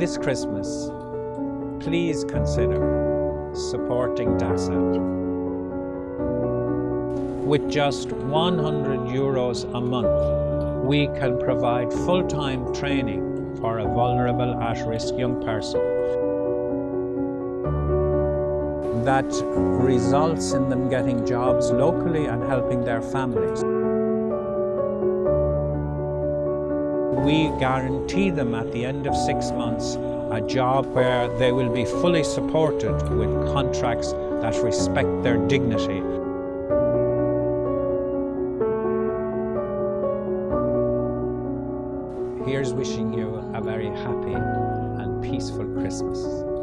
This Christmas, please consider supporting DASA. With just 100 euros a month, we can provide full-time training for a vulnerable at-risk young person that results in them getting jobs locally and helping their families. We guarantee them at the end of six months a job where they will be fully supported with contracts that respect their dignity. Here's wishing you a very happy and peaceful Christmas.